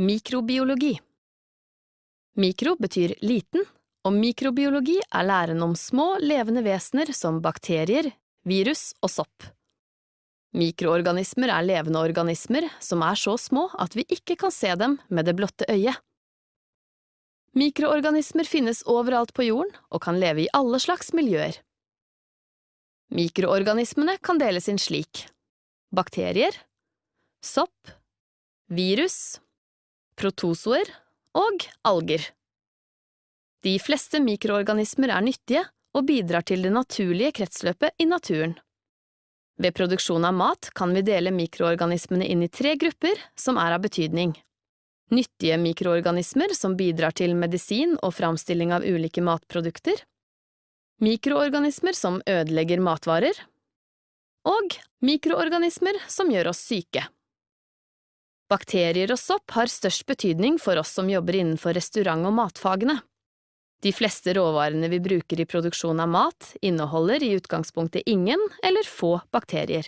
Mikrobiologi Mikro betyr liten, og mikrobiologi er læren om små, levende vesener som bakterier, virus og sopp. Mikroorganismer er levende organismer som er så små at vi ikke kan se dem med det blotte øyet. Mikroorganismer finnes overalt på jorden og kan leve i alle slags miljøer. Mikroorganismene kan deles inn slik bakterier, sopp, virus, protozoer og alger. De fleste mikroorganismer er nyttige og bidrar til det naturlige kretsløpet i naturen. Ved produksjon av mat kan vi dele mikroorganismene inn i tre grupper som er av betydning. Nyttige mikroorganismer som bidrar til medisin og framstilling av ulike matprodukter. Mikroorganismer som ødelegger matvarer. Og mikroorganismer som gjør oss syke. Bakterier og sopp har størst betydning for oss som jobber innenfor restaurant- og matfagene. De fleste råvarene vi bruker i produksjon av mat, inneholder i utgangspunktet ingen eller få bakterier.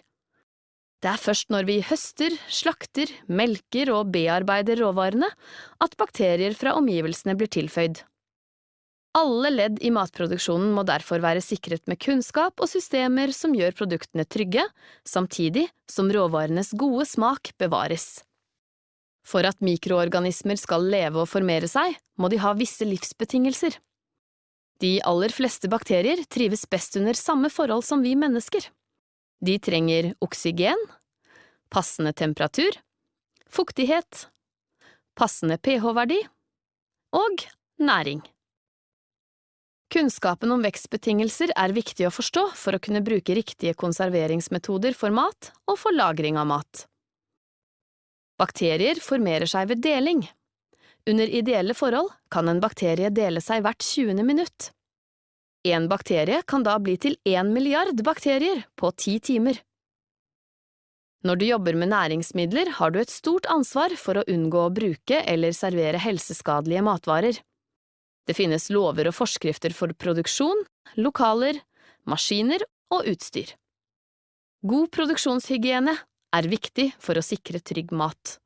Det er først når vi høster, slakter, melker og bearbeider råvarene at bakterier fra omgivelsene blir tilføyd. Alle ledd i matproduksjonen må derfor være sikret med kunnskap og systemer som gjør produktene trygge, samtidig som råvarenes gode smak bevares. For at mikroorganismer skal leve og formere seg, må de ha visse livsbetingelser. De aller fleste bakterier trives best under samme forhold som vi mennesker. De trenger oksygen, passende temperatur, fuktighet, passende pH-verdi og næring. Kunnskapen om vekstbetingelser er viktig å forstå for å kunne bruke riktige konserveringsmetoder for mat og for lagring av mat. Bakterier formerer seg ved deling. Under ideelle forhold kan en bakterie dele seg hvert 20. minutt. En bakterie kan da bli til én milliard bakterier på ti timer. Når du jobber med næringsmidler, har du et stort ansvar for å unngå å bruke eller servere helseskadelige matvarer. Det finnes lover og forskrifter for produksjon, lokaler, maskiner og utstyr. God produksjonshygiene er viktig for å sikre trygg mat.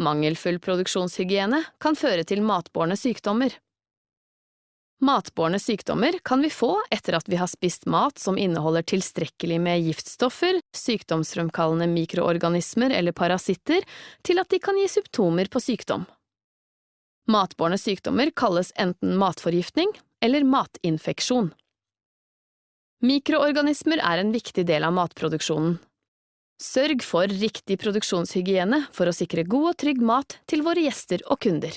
Mangelfull produksjonshygiene kan føre til matbårne sykdommer. Matbårne sykdommer kan vi få etter at vi har spist mat som inneholder tilstrekkelig med giftstoffer, sykdomsfremkallende mikroorganismer eller parasitter til at de kan gi symptomer på sykdom. Matbårne sykdommer kalles enten matforgiftning eller matinfeksjon. Mikroorganismer er en viktig del av matproduksjonen. Sørg for riktig produksjonshygiene for å sikre god og trygg mat til våre gjester og kunder.